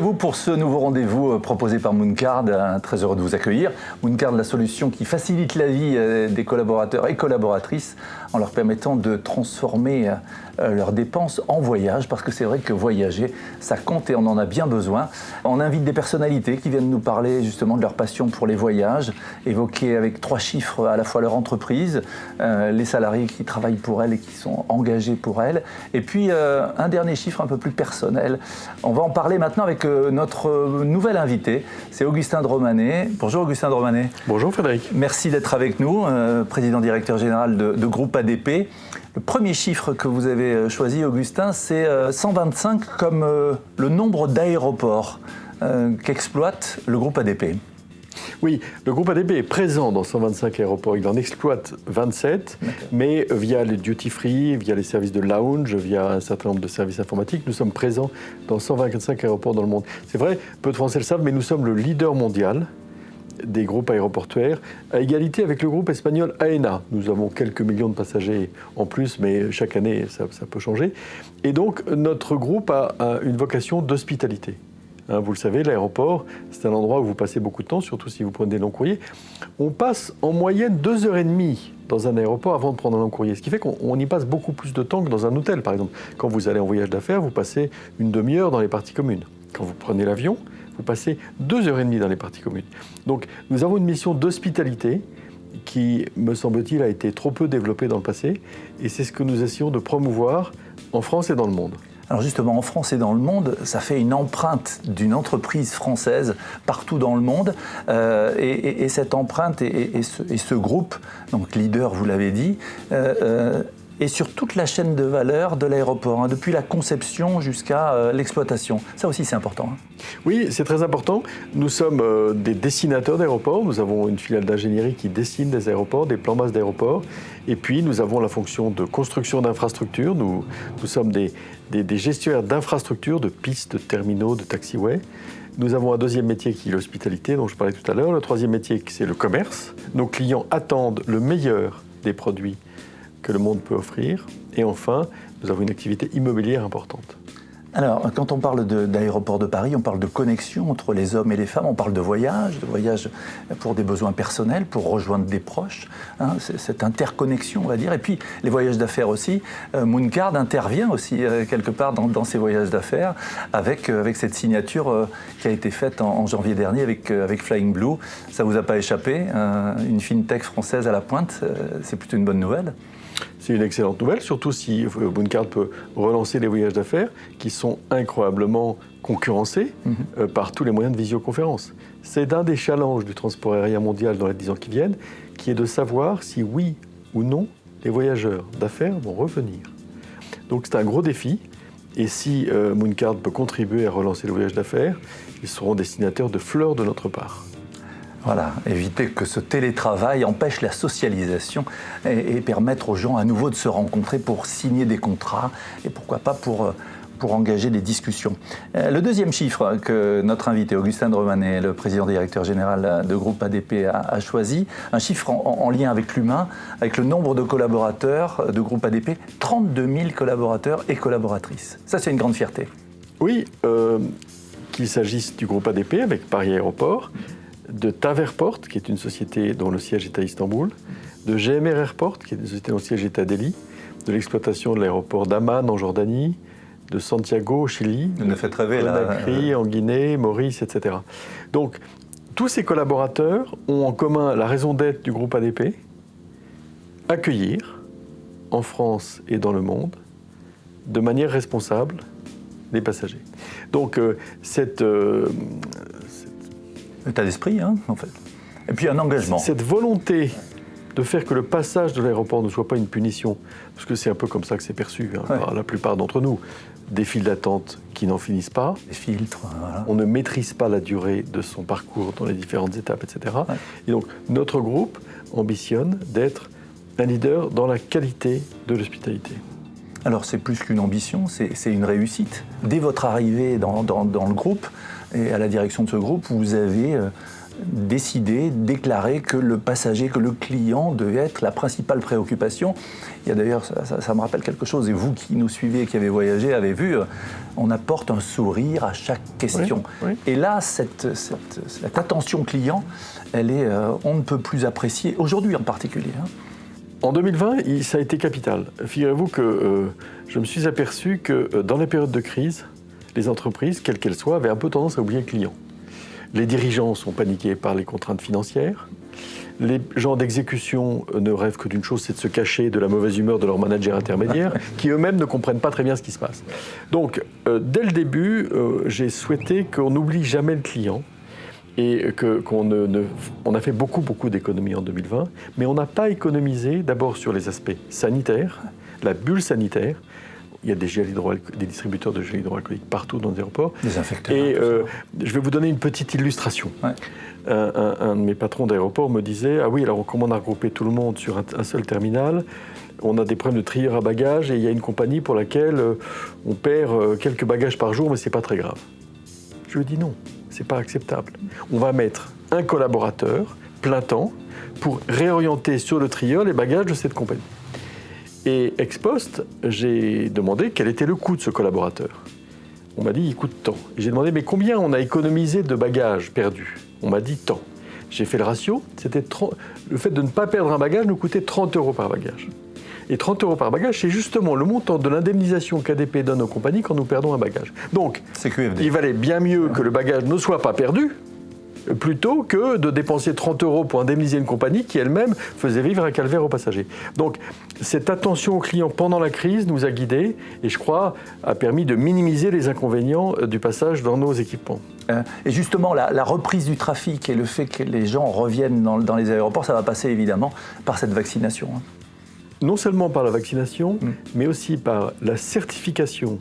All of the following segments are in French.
Pour ce nouveau rendez-vous euh, proposé par Mooncard. Euh, très heureux de vous accueillir. Mooncard, la solution qui facilite la vie euh, des collaborateurs et collaboratrices en leur permettant de transformer leurs dépenses en voyage, parce que c'est vrai que voyager, ça compte et on en a bien besoin. On invite des personnalités qui viennent nous parler justement de leur passion pour les voyages, évoquer avec trois chiffres à la fois leur entreprise, les salariés qui travaillent pour elle et qui sont engagés pour elle, et puis un dernier chiffre un peu plus personnel. On va en parler maintenant avec euh, notre euh, nouvel invité, c'est Augustin Dromanet. Bonjour Augustin Dromanet. Bonjour Frédéric. Merci d'être avec nous, euh, président directeur général de, groupe ADP. Le premier chiffre que vous avez choisi, Augustin, c'est 125 comme le nombre d'aéroports qu'exploite le groupe ADP. Oui, le groupe ADB est présent dans 125 aéroports. Il en exploite 27, mais via les duty free, via les services de lounge, via un certain nombre de services informatiques, nous sommes présents dans 125 aéroports dans le monde. C'est vrai, peu de Français le savent, mais nous sommes le leader mondial des groupes aéroportuaires, à égalité avec le groupe espagnol AENA. Nous avons quelques millions de passagers en plus, mais chaque année, ça, peut changer. Et donc, notre groupe a une vocation d'hospitalité. Hein, vous le savez, l'aéroport, c'est un endroit où vous passez beaucoup de temps, surtout si vous prenez des longs courriers. On passe en moyenne deux heures et demie dans un aéroport avant de prendre un long courrier. Ce qui fait qu'on y passe beaucoup plus de temps que dans un hôtel, par exemple. Quand vous allez en voyage d'affaires, vous passez une demi-heure dans les parties communes. Quand vous prenez l'avion, vous passez deux heures et demie dans les parties communes. Donc nous avons une mission d'hospitalité qui, me semble-t-il, a été trop peu développée dans le passé. Et c'est ce que nous essayons de promouvoir en France et dans le monde. Alors justement, en France et dans le monde, ça fait une empreinte d'une entreprise française partout dans le monde. Euh, et, cette empreinte et, ce, groupe, donc leader, vous l'avez dit, euh, euh, et sur toute la chaîne de valeur de l'aéroport, hein, depuis la conception jusqu'à euh, l'exploitation. Ça aussi, c'est important. Hein. Oui, c'est très important. Nous sommes euh, des dessinateurs d'aéroports. Nous avons une filiale d'ingénierie qui dessine des aéroports, des plans bases d'aéroports. Et puis, nous avons la fonction de construction d'infrastructures. Nous, nous sommes des, des, des gestionnaires d'infrastructures, de pistes, de terminaux, de taxiways. Nous avons un deuxième métier qui est l'hospitalité, dont je parlais tout à l'heure. Le troisième métier, c'est le commerce. Nos clients attendent le meilleur des produits que le monde peut offrir. Et enfin, nous avons une activité immobilière importante. Alors, quand on parle d'aéroport de, Paris, on parle de connexion entre les hommes et les femmes, on parle de voyage, de voyage pour des besoins personnels, pour rejoindre des proches, hein, cette interconnexion, on va dire. Et puis, les voyages d'affaires aussi. Euh, Mooncard intervient aussi euh, quelque part dans, ces voyages d'affaires avec, euh, avec cette signature qui a été faite en, janvier dernier avec, avec Flying Blue. Ça ne vous a pas échappé, une fintech française à la pointe, c'est plutôt une bonne nouvelle. C'est une excellente nouvelle, surtout si Mooncard peut relancer les voyages d'affaires qui sont incroyablement concurrencés mhm. euh, par tous les moyens de visioconférence. C'est un des challenges du transport aérien mondial dans les 10 ans qui viennent, qui est de savoir si oui ou non les voyageurs d'affaires vont revenir. Donc c'est un gros défi. Et si euh, Mooncard peut contribuer à relancer les voyages d'affaires, ils seront destinateurs de fleurs de notre part. Voilà, éviter que ce télétravail empêche la socialisation et, permettre aux gens à nouveau de se rencontrer pour signer des contrats et pourquoi pas pour, euh, pour engager des discussions. Euh, le deuxième chiffre que notre invité Augustin Dromanet, le président directeur général de groupe ADP, a, choisi, un chiffre en, lien avec l'humain, avec le nombre de collaborateurs de groupe ADP, 32 000 collaborateurs et collaboratrices. Ça, c'est une grande fierté. Oui, euh, qu'il s'agisse du groupe ADP avec Paris Aéroport, de Taverport, qui est une société dont le siège est à Istanbul, de GMR Airport, qui est une société dont le siège est à Delhi, de l'exploitation de l'aéroport d'Amman en Jordanie, de Santiago au Chili, de fait rêver, Conakry en Guinée, Maurice, etc. Donc, tous ces collaborateurs ont en commun la raison d'être du groupe ADP, accueillir, en France et dans le monde, de manière responsable, les passagers. Donc, euh, cette, euh, état d'esprit, hein, en fait. Et puis un engagement. Cette volonté de faire que le passage de l'aéroport ne soit pas une punition, parce que c'est un peu comme ça que c'est perçu hein, par la plupart d'entre nous. Des files d'attente qui n'en finissent pas. Des filtres, voilà. On ne maîtrise pas la durée de son parcours dans les différentes étapes, etc. Et donc, notre groupe ambitionne d'être un leader dans la qualité de l'hospitalité. Alors c'est plus qu'une ambition, c'est une réussite. Dès votre arrivée dans, le groupe et à la direction de ce groupe, vous avez euh, décidé, déclaré que le passager, que le client devait être la principale préoccupation. Il y a d'ailleurs, ça, me rappelle quelque chose, et vous qui nous suivez, qui avez voyagé, avez vu, euh, on apporte un sourire à chaque question. Et là, cette, attention client, elle est, euh, on ne peut plus apprécier, aujourd'hui en particulier. Hein. En 2020, ça a été capital. Figurez-vous que euh, je me suis aperçu que dans les périodes de crise, les entreprises, quelles qu'elles soient, avaient un peu tendance à oublier le client. Les dirigeants sont paniqués par les contraintes financières. Les gens d'exécution euh, ne rêvent que d'une chose, c'est de se cacher de la mauvaise humeur de leurs managers intermédiaires, qui eux-mêmes ne comprennent pas très bien ce qui se passe. Donc, euh, dès le début, euh, j'ai souhaité qu'on n'oublie jamais le client et qu'on ne, on a fait beaucoup, beaucoup d'économies en 2020, mais on n'a pas économisé d'abord sur les aspects sanitaires, la bulle sanitaire, il y a des, des distributeurs de gel hydroalcoolique partout dans les aéroports. Des infecteurs. Et euh, je vais vous donner une petite illustration. Un, de mes patrons d'aéroport me disait Ah oui, alors comment on a regroupé tout le monde sur un, seul terminal On a des problèmes de trieur à bagages et il y a une compagnie pour laquelle euh, on perd euh, quelques bagages par jour, mais c'est pas très grave. Je lui dis non, c'est pas acceptable. On va mettre un collaborateur plein temps pour réorienter sur le trieur les bagages de cette compagnie. Et ex post, j'ai demandé quel était le coût de ce collaborateur. On m'a dit, il coûte tant. J'ai demandé, mais combien on a économisé de bagages perdus? On m'a dit tant. J'ai fait le ratio, c'était le fait de ne pas perdre un bagage nous coûtait 30 euros par bagage. Et 30 euros par bagage, c'est justement le montant de l'indemnisation qu'ADP donne aux compagnies quand nous perdons un bagage. Donc, il valait bien mieux que le bagage ne soit pas perdu, plutôt que de dépenser 30 euros pour indemniser une compagnie qui elle-même faisait vivre un calvaire aux passagers. Donc cette attention aux clients pendant la crise nous a guidés et je crois a permis de minimiser les inconvénients euh, du passage dans nos équipements. Euh, et justement, la, reprise du trafic et le fait que les gens reviennent dans, les aéroports, ça va passer évidemment par cette vaccination. Hein. Non seulement par la vaccination, mm. mais aussi par la certification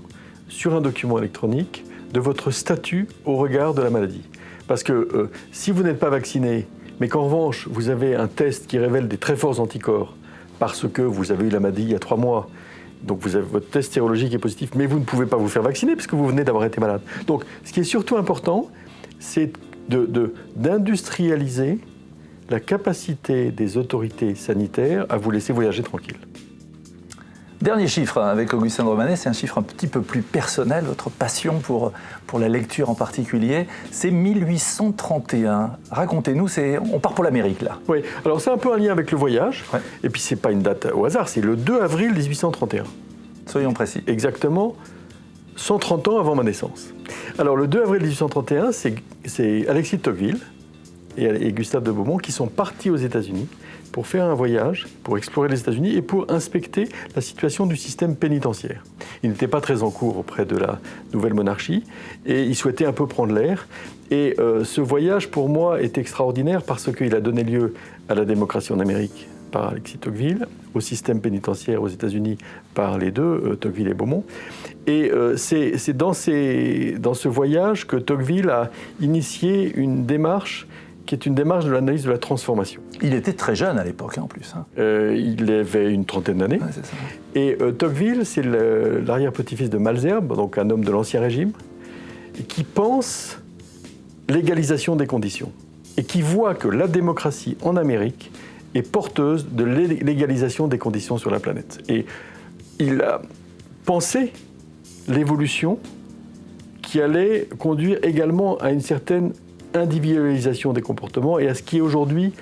sur un document électronique de votre statut au regard de la maladie. Parce que euh, si vous n'êtes pas vacciné, mais qu'en revanche, vous avez un test qui révèle des très forts anticorps parce que vous avez eu la maladie il y a trois mois, donc vous avez, votre test sérologique est positif, mais vous ne pouvez pas vous faire vacciner puisque vous venez d'avoir été malade. Donc ce qui est surtout important, c'est d'industrialiser la capacité des autorités sanitaires à vous laisser voyager tranquille. Dernier chiffre hein, avec Augustin Romanet, c'est un chiffre un petit peu plus personnel, votre passion pour, pour la lecture en particulier, c'est 1831. Racontez-nous, on part pour l'Amérique là. Oui, alors c'est un peu un lien avec le voyage, et puis c'est pas une date au hasard, c'est le 2 avril 1831. Soyons précis. Exactement 130 ans avant ma naissance. Alors le 2 avril 1831, c'est Alexis de Tocqueville et, et Gustave de Beaumont qui sont partis aux États-Unis pour faire un voyage, pour explorer les États-Unis et pour inspecter la situation du système pénitentiaire. Il n'était pas très en cours auprès de la nouvelle monarchie et il souhaitait un peu prendre l'air. Et euh, ce voyage, pour moi, est extraordinaire parce qu'il a donné lieu à la démocratie en Amérique par Alexis Tocqueville, au système pénitentiaire aux États-Unis par les deux, euh, Tocqueville et Beaumont. Et euh, c'est dans, dans ce voyage que Tocqueville a initié une démarche qui est une démarche de l'analyse de la transformation. Il était très jeune à l'époque, hein, en plus. Hein. Euh, il avait une trentaine d'années. et euh, Tocqueville, c'est l'arrière-petit-fils de Malzerbe, donc un homme de l'Ancien Régime, qui pense l'égalisation des conditions et qui voit que la démocratie en Amérique est porteuse de l'égalisation des conditions sur la planète. Et il a pensé l'évolution qui allait conduire également à une certaine individualisation des comportements et à ce qui aujourd'hui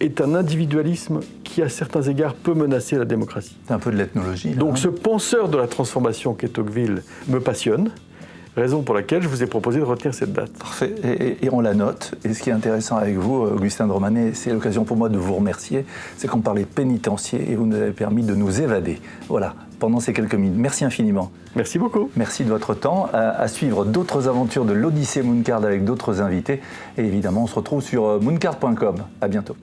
est un individualisme qui, à certains égards, peut menacer la démocratie. C'est un peu de l'ethnologie. Donc hein. ce penseur de la transformation qu'est Tocqueville me passionne, raison pour laquelle je vous ai proposé de retenir cette date. Parfait, et, on la note. Et ce qui est intéressant avec vous, Augustin de Romanet, c'est l'occasion pour moi de vous remercier, c'est qu'on parlait pénitencier et vous nous avez permis de nous évader. Voilà, pendant ces quelques minutes. Merci infiniment. Merci beaucoup. Merci de votre temps. À, suivre d'autres aventures de l'Odyssée Mooncard avec d'autres invités. Et évidemment, on se retrouve sur euh, mooncard.com. À bientôt.